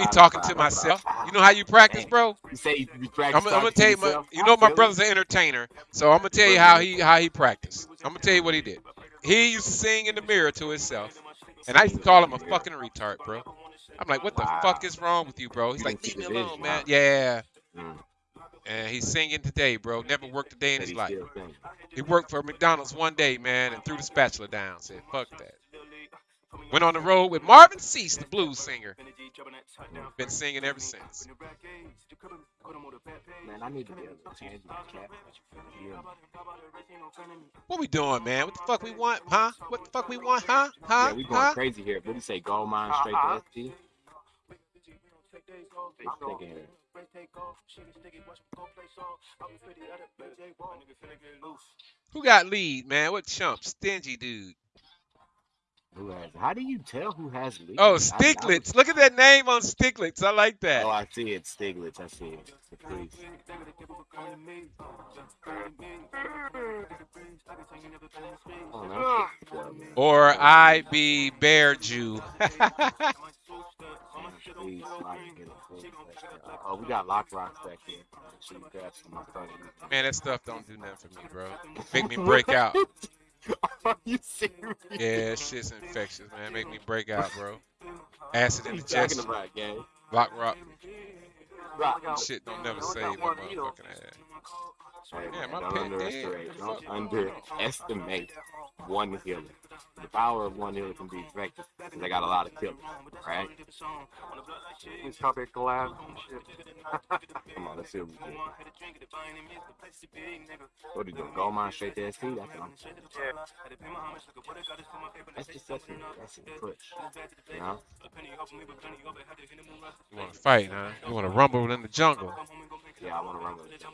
be talking to myself. You know how you practice, bro? You say you be I'm. I'm gonna tell you, my, you know, my brother's an entertainer, so I'm gonna tell you how he how he practiced. I'm gonna tell you what he did. He used to sing in the mirror to himself, and I used to call him a fucking retard, bro. I'm like, what the Wow. fuck is wrong with you, bro? He's like, leave me alone, man. Yeah, Mm. and he's singing today, bro. Never worked a day in his life. He worked for McDonald's one day, man, and threw the spatula down. Said, fuck that. Went on the road with Marvin Sease, the blues singer. Been singing ever since. Man, I need to be able to change my cap. Yeah. What we doing, man? What the fuck we want, huh? What the fuck we want, huh? Huh? Yeah, we going huh? crazy here. What do you say? Gold mine straight to uh-huh. ST? I'm thinking here. Who got lead, man? What chump? Stingy dude. Who has? How do you tell who has lead? Oh, I- I was- Stiglitz. Look at that name on Stiglitz. I like that. Oh, I see it. Stiglitz. I see it. Priest. Oh, no. Or I be Bear Jew. Please, like, get a full session. Uh, Oh, we got lock rocks back here. Should we grab some my phone? man, that stuff don't do nothing for me, bro. Make me break out. Are you serious? Yeah, shit's infectious, man. Make me break out, bro. Acid in What the you talking chest. about, gang? Lock rock. Rock. Shit don't never save my motherfucking ass. Hey, Yeah, man, my don't pet underestimate, dead. don't underestimate one healer. The power of one healer can be effective because they got a lot of killers, right? He's probably collab. Come on, let's see what we do. What are you doing? Gold mine straight to ST? That's what I'm That's just that's a, that's a push. You know? You want to fight, huh? You want to rumble in the jungle. Yeah, I want to run with it.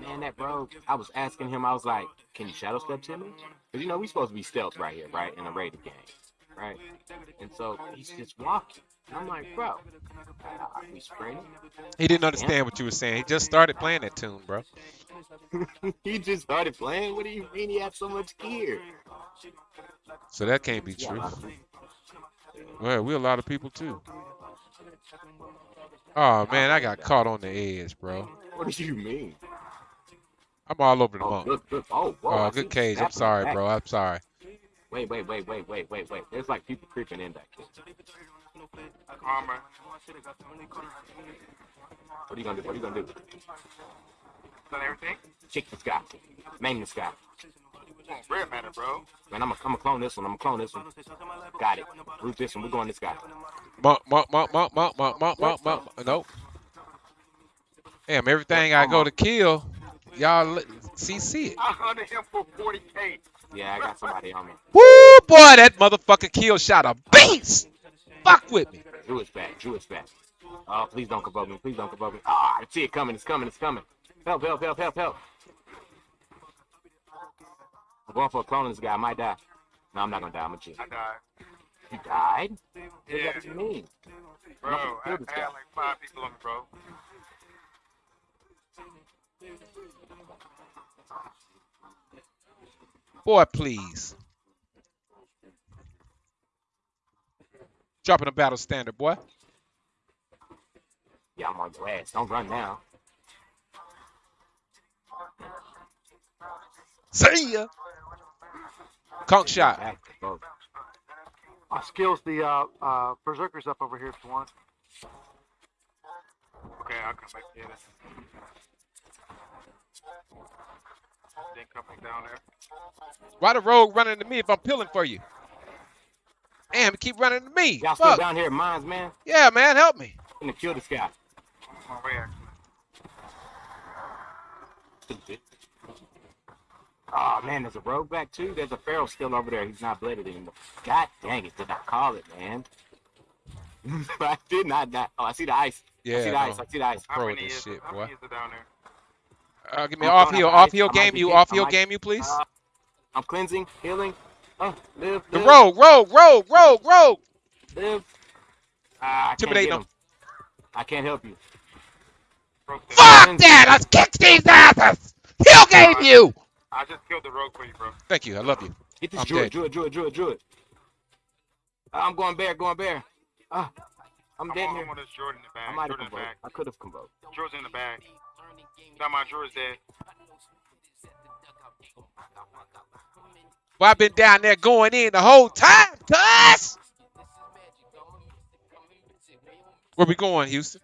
Man, that bro, I was asking him, I was like, can you shadow step to me? Because, you know, we supposed to be stealth right here, right? In a raiding game, right? And so he's just walking. And I'm like, bro, are we spraying? He didn't understand what you were saying. He just started playing that tune, bro. he just started playing? What do you mean he has so much gear? So that can't be Yeah, true. Well, we're a lot of people too. Oh man, I got caught on the edge, bro. What do you mean? I'm all over the Oh, bump. good, good. Oh, whoa, Oh, good cage. I'm sorry, back. bro. I'm sorry. Wait, wait, wait, wait, wait, wait, wait. There's like people creeping in back here. Armor. What are you gonna do? What are you gonna do? Done everything? Chick this guy. Maim this guy. Rare matter, bro. Man, I'm gonna I'm clone this one. I'm gonna clone this one. Got it. Root this one. We're going this guy. Mump, mump, mump, mump, mump, mump, mump, mump, mump. Nope. Damn, everything I go to kill, y'all li- see see it. I hunted him for 40k. Yeah, I got somebody on me. Woo, boy, that motherfucking kill shot a beast. Fuck with me. Drew is back. Drew is back. Oh, please don't above me. Please don't above me. Ah, I see it coming. It's coming. It's coming. Help, help, help, help, help. I'm going for a clone of this guy. I might die. No, I'm not gonna die. I'm a G. I died. You died? What Yeah, does that mean? bro. I'm I, gonna kill this I guy. had like five people on me, bro. Boy, please. Dropping a battle standard, boy. Yeah, I'm on your ass. Don't run now. See ya. Conk shot. Back. I skills the uh, uh, berserkers up over here if you want. Okay, I'll come back get it. Then come back down there. Why the rogue running to me if I'm peeling for you? Damn, he keep running to me. Y'all still down here at mines, man? Yeah, man, help me. I'm gonna kill this guy. On my way, actually. Stupid. Oh man, there's a rogue back too. There's a pharaoh still over there. He's not blooded anymore. God dang it, did I call it, man? I did not. not oh, I see the ice. Yeah, I see the no. ice. I see the ice. How many is shit, how many is it down there? Uh, give me I'm off throwing heal, off ice. heal game you, off I heal game you, please. Uh, I'm cleansing, healing. Oh, live, The live, rogue, rogue, rogue, rogue, rogue. live. Ah, I can't Intimidate them. him. I can't help you. Broke the- Fuck that! Let's kick these asses. Heal game you. I just killed the rogue for you, bro. Thank you. I love you. Get this I'm druid, dead. druid, druid, druid, druid. I'm going bear, going bear. Ah, I'm I'm dead here. I'm on this Jordan in the I might have Jordan in the convoked. I could have convoked. Jordan's in the back. Not my Jordan's dead. Well, I've been down there going in the whole time, cuz. Where we going, Houston?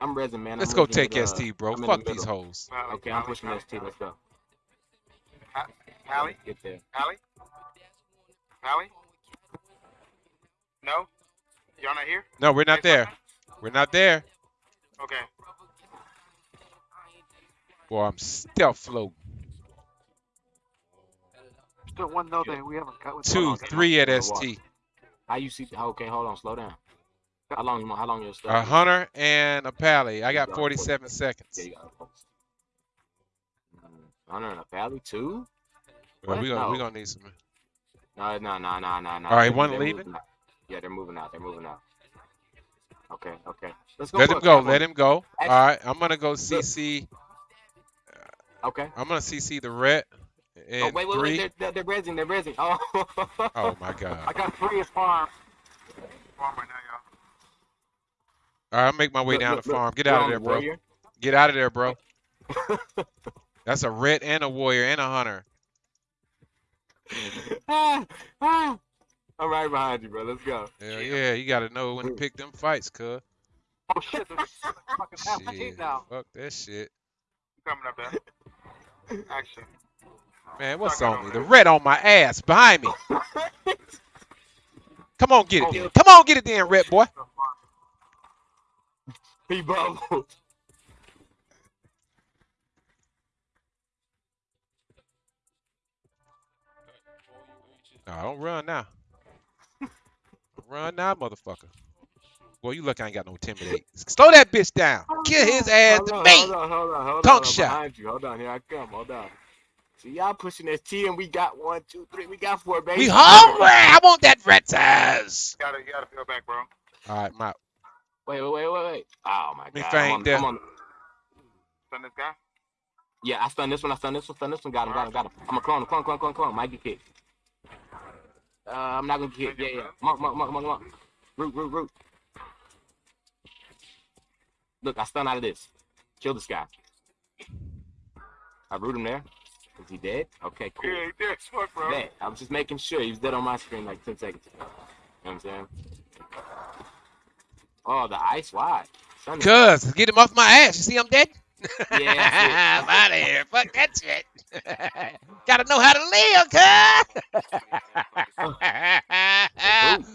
I'm resin, man. Let's I'm go take with, uh, ST, bro. I'm in the Fuck these middle. hoes. Pally, Okay, I'm pushing ST. Let's go. Pally, Get there. Pally, Pally. No, y'all not here? No, we're not Say there. something? We're not there. Okay. Boy, I'm stealth floating. Still one no thing we haven't cut with. Two, three at. ST. How you see? Okay, hold on. Slow down. How long? How long your stuff? A hunter and a pally. I got 47 seconds. you got it. Mm, Hunter and a pally too? Well, we gonna we gonna need some. No, no, no, no, no, no. All right, one leaving? moving. Yeah, they're moving out. They're moving out. Okay, okay. Let's go. Let him go. Let him go. All right, I'm gonna go CC. Okay. I'm gonna CC the red. In oh wait, wait, three. wait. They're, they're, they're rezzing. They're rezzing. Oh. Oh my god. I got three as farm. Farm right now, y'all. All right, I'll make my way Look, down look, the look. farm. Get They're out of there, bro. warrior. Get out of there, bro. That's a red and a warrior and a hunter. ah, ah. I'm right behind you, bro. Let's go. Hell yeah, you gotta know when to pick them fights, cuz. Oh shit! There's fucking half the Shit, now. fuck that shit. Coming up there. Action. Man, what's on me? The red on my ass behind me. Come on, get it Oh, then. Come on, get it then, red boy. He bubbled. No, don't run now. Run now, motherfucker. Boy, you look I ain't got no intimidate. Slow that bitch down. Kill his ass Hold to on, me. Hold on, hold on, hold Tongue on. shot. Behind you. Hold on, here I come. Hold on. See, y'all pushing this T and we got one, two, three. We got four, baby. We hungry. I want that red size. You gotta, you gotta feel back, bro. All right, my Wait, wait, wait, wait, wait. Oh my Me god. feign I'm on, death. I'm on, Stun this guy. yeah, I stun this one. I stun this one. Stun this one. Got him. Got him. Got him. I'm a clone. Clone. Clone. Clone. Clone. Might get kicked. Uh, I'm not gonna get. Yeah, yeah. Come on, come on, come on, come on, come on. Root, root, root. Look, I stun out of this. Kill this guy. I root him there. Is he dead? Okay, cool. Yeah, he did. Fuck, bro. Dead. I was just making sure he was dead on my screen like 10 seconds ago. You know what I'm saying? Oh, the ice wide. Son cuz get him off my ass. You see I'm dead? Yeah, I'm out of here. Fuck that shit. Gotta know how to live, cuz.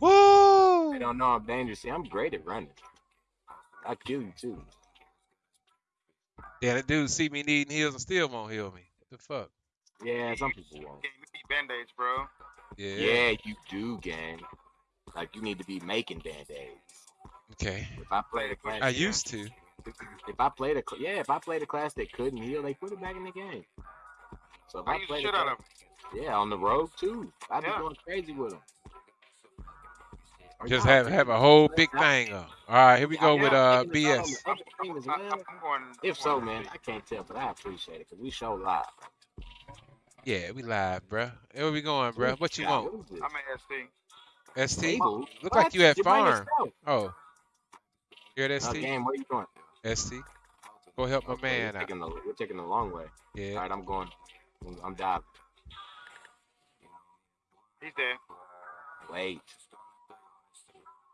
Woo! They don't know I'm dangerous. See, I'm great at running. I kill you too. Yeah, that dude see me needing heals and still won't heal me. What the fuck? Yeah, some people won't. Gang, we need band-aids, bro. Yeah. Yeah, you do, gang. Like you need to be making band-aids. Okay. If I play the class, I used to. if I played a, yeah, if I played a class that couldn't heal, they put it back in the game. So if I I, played shit a out class, of him. yeah, on the road too, I'd be going crazy with them. Just have have a whole big thing up. All right, here we go with uh BS. I, I'm, I'm going. If so, man, I can't tell, but I appreciate it because we show live. Yeah, we live, bruh. Where we going, bruh? What you want? What is this? I'm at ST. ST? Table? Look like you at You're farm. Oh. You're at Uh, ST? game, where you going? ST. Go help my Okay, man we're out. taking, the, we're taking the long way. All Yeah. right, I'm going. I'm diving. He's there. Wait.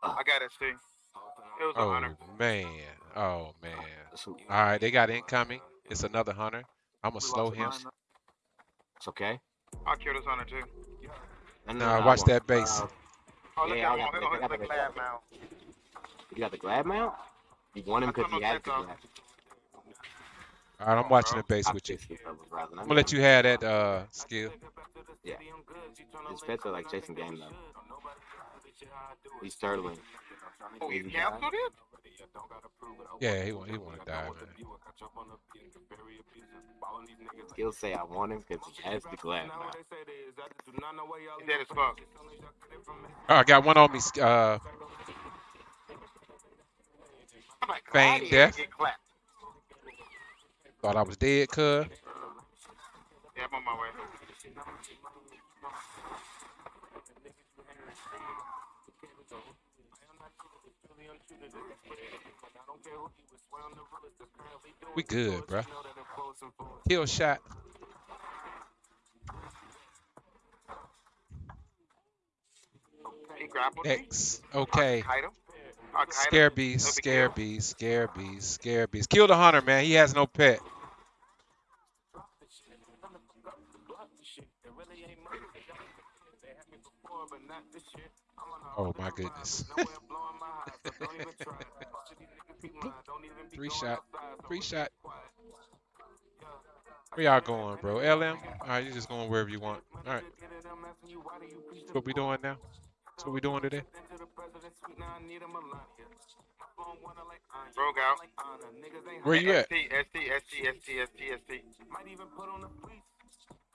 I got ST. It was a Oh hunter. man. Oh man. All right, they got incoming. It's another hunter. I'm gonna slow him. it's okay. I'll kill this hunter too. No, no, Nah, I watch won't. that base. Uh, Oh, look Yeah, I at him. got the- Oh, I got the- the lab now. you got the glad mount? You want him because don't he know has the if glad. All right, I'm watching the base I with you. fixed it, fellas, rather. I'm gonna let you have that uh skill. His pets are like chasing game though. He's turtling. Oh, you Maybe canceled it? Yeah, he want he wanna die, man. He'll say I want him because he has the glad mount. He's dead as fuck. Oh, I got one on me. Uh, I'm like, Feign death. Thought I was dead, cuz. Yeah, I'm on my way. We good, bruh. Kill shot. X. Okay. Scare Beast, scare beast, scare beast, scare beast. Kill the hunter, man. He has no pet. Oh my goodness. Three shot. Three shot. Where y'all going, bro? LM? Alright, you just going wherever you want. Alright. That's what we doing now? That's what we doing today? Rogue out. Where you at? ST, ST, ST, ST, ST, ST.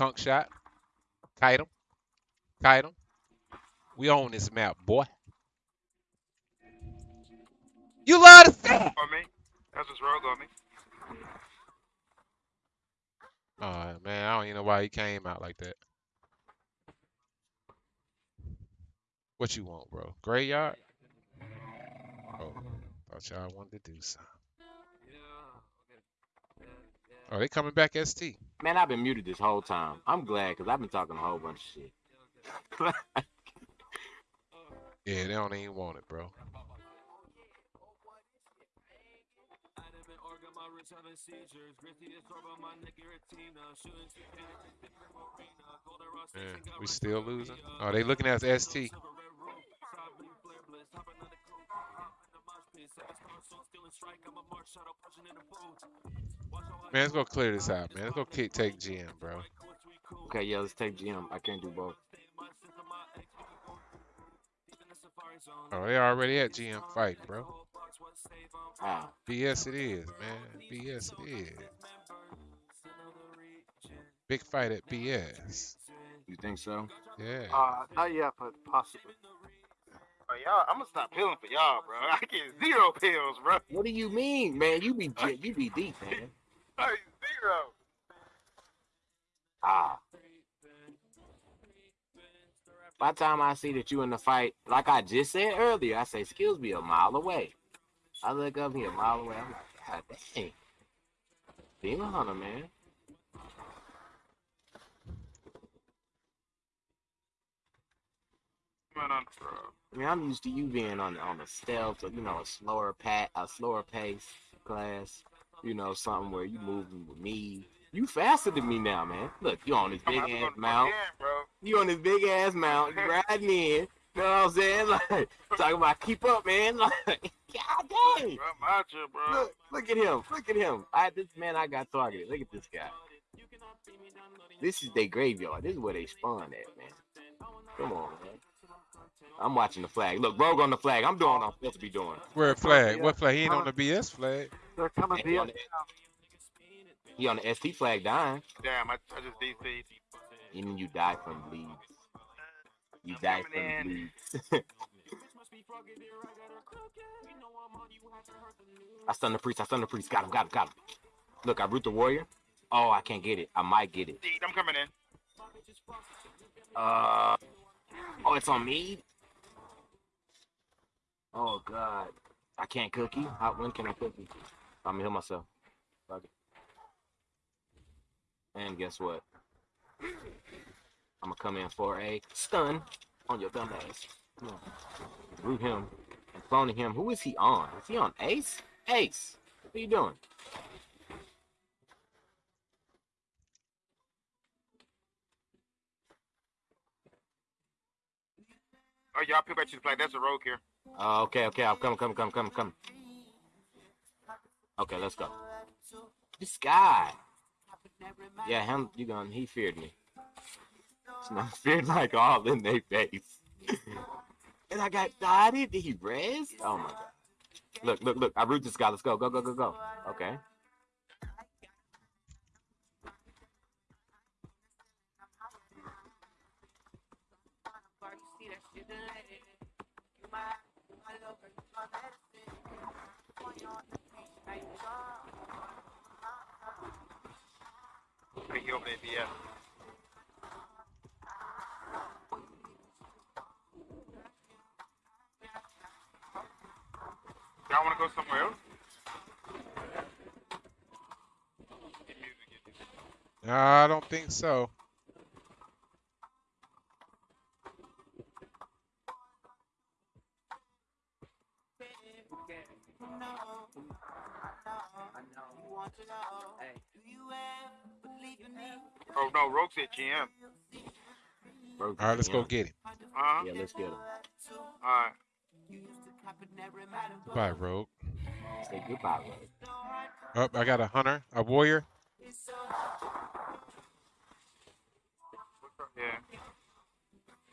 Conk shot. Kite him. Kite him. We own this map, boy. You love to. On me. That's what's wrong on me. Oh man, I don't even know why he came out like that. What you want, bro? Graveyard? Oh, thought y'all wanted to do something. Oh, they coming back ST. Man, I've been muted this whole time. I'm glad because I've been talking a whole bunch of shit. Yeah, they don't even want it, bro. Man, we still losing. Oh, they looking at us ST. Man, let's go clear this out, man. Let's go kick, take GM, bro. okay, yeah, let's take GM. I can't do both. Oh, they already at GM fighting, bro. Ah, BS it is, man. BS it is. Big fight at BS. you think so? Yeah. Uh, not yet, but possibly. Bro, y'all, I'm gonna stop pilling for y'all, bro. I get zero pills, bro. What do you mean, man? You be you be deep, man. Like, zero. Ah. By the time I see that you in the fight, like I just said earlier, I say skills be a mile away. I look up here a mile away. I'm like, God dang. Demon Hunter, man. I mean, I'm used to you being on on a stealth or you know a slower pat, a slower pace class. You know, something where you moving with me. You faster than me now, man. Look, you on this I'm big about to go ass mount. again, bro. You on this big ass mount. You riding in. You know what I'm saying? Like talking about keep up, man. Like, God dang. Bro, I'm bro. Look, look at him. Look at him. I this man I got targeted. Look at this guy. This is their graveyard. This is where they spawn at, man. Come on, man. I'm watching the flag. Look, Rogue on the flag. I'm doing what I'm supposed to be doing. Where flag? What flag? He ain't on the BS flag. They're coming He via. on the, he on the ST flag dying. Damn, I, I just DC'd. And then you die from bleeds. You I'm die coming from in. bleeds. I stun the priest. I stun the priest. Got him. Got him. Got him. Look, I root the warrior. Oh, I can't get it. I might get it. Deed, I'm coming in. Uh. Oh, it's on me. Oh God, I can't cookie. How, when can I cookie? I'm gonna heal myself. Fuck it. And guess what? I'm gonna come in for a stun on your dumb ass. Through him and cloning him. Who is he on? Is he on Ace? Ace, what are you doing? Oh, y'all back to the flag. That's a rogue here. Uh, okay, okay, I'm coming, coming, coming, coming, coming. Okay, let's go. This guy. Yeah, him, you gone, he feared me. It's not feared like all in their face. and I got dotted. Did he rest? Oh my god. Look, look, look. I root this guy. Let's go, go, go, go, go. Okay. He over there. Y'all want to go somewhere else? Get music, get music. I don't think so. Oh no, Rogue said GM. Bro, All right, let's go get him. Uh-huh. Yeah, let's get him. All right. Goodbye, Rogue. Say goodbye, bro. Up, I got a hunter, a warrior. Yeah.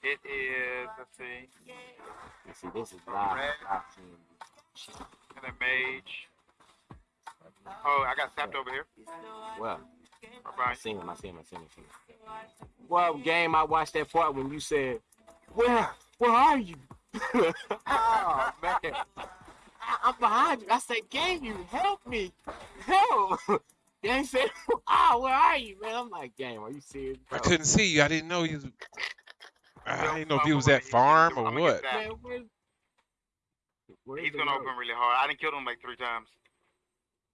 It is, let's see, You see, this is live. Red. live stream. and a mage. Oh, I got sapped over here. Well, I right. seen him. I seen him. I seen him. I seen him. Well, game. I watched that part when you said, "Where, where are you?" oh man, I- I'm behind you. I said, "Game, you help me, help." Game said, "Ah, where are you, man?" I'm like, "Game, are you serious?" I couldn't see you. I didn't know you. I didn't know if I'm you was gonna- at farm or what. Man, where, where's He's gonna road? open really hard. I didn't kill him like three times.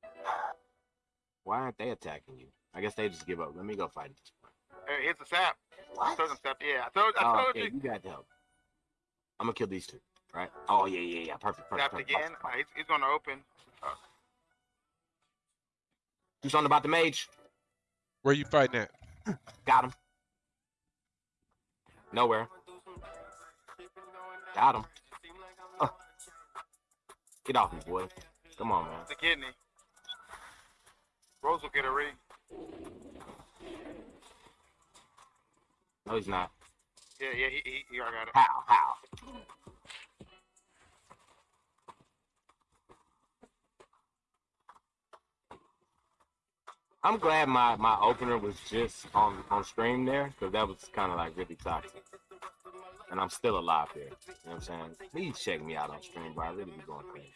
Why aren't they attacking you? I guess they just give up. Let me go fight. Hey, here's the sap. I What? told him sap. Yeah, I told, I Oh, told okay, you. you got to help. I'm gonna kill these two, right? Oh yeah, yeah, yeah. Perfect, perfect. Sapped perfect. again. He's, he's gonna open. Do something about the mage. Where you fighting at? Got him. Nowhere. Got him. Get off me, boy. Come on, man. The kidney. Rose will get a ring. No, he's not. Yeah, yeah, he, he, he already got it. How? How? I'm glad my, my opener was just on, on stream there because that was kind of like really toxic. And I'm still alive there. You know what I'm saying? Please check me out on stream, bro. I really be going crazy.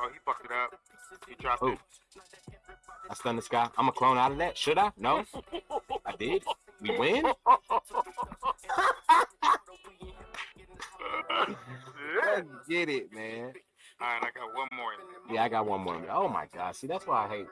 Oh, he fucked it up. He dropped Who? it. I stunned this guy. I'm a clone out of that. Should I? No. I did. We win. Let's get it, man. All right, I got one more. Yeah, I got one more. Oh my god. See, that's why I hate